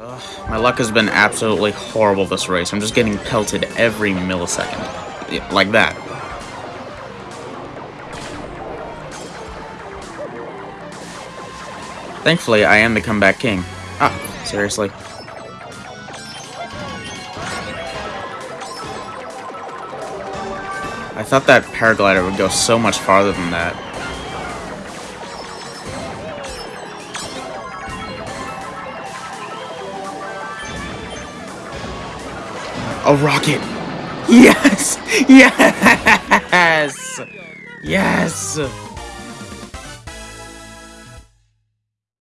Ugh, my luck has been absolutely horrible this race. I'm just getting pelted every millisecond. Yeah, like that. Thankfully, I am the comeback king. Ah, seriously. I thought that paraglider would go so much farther than that. A rocket! Yes! Yes! Yes!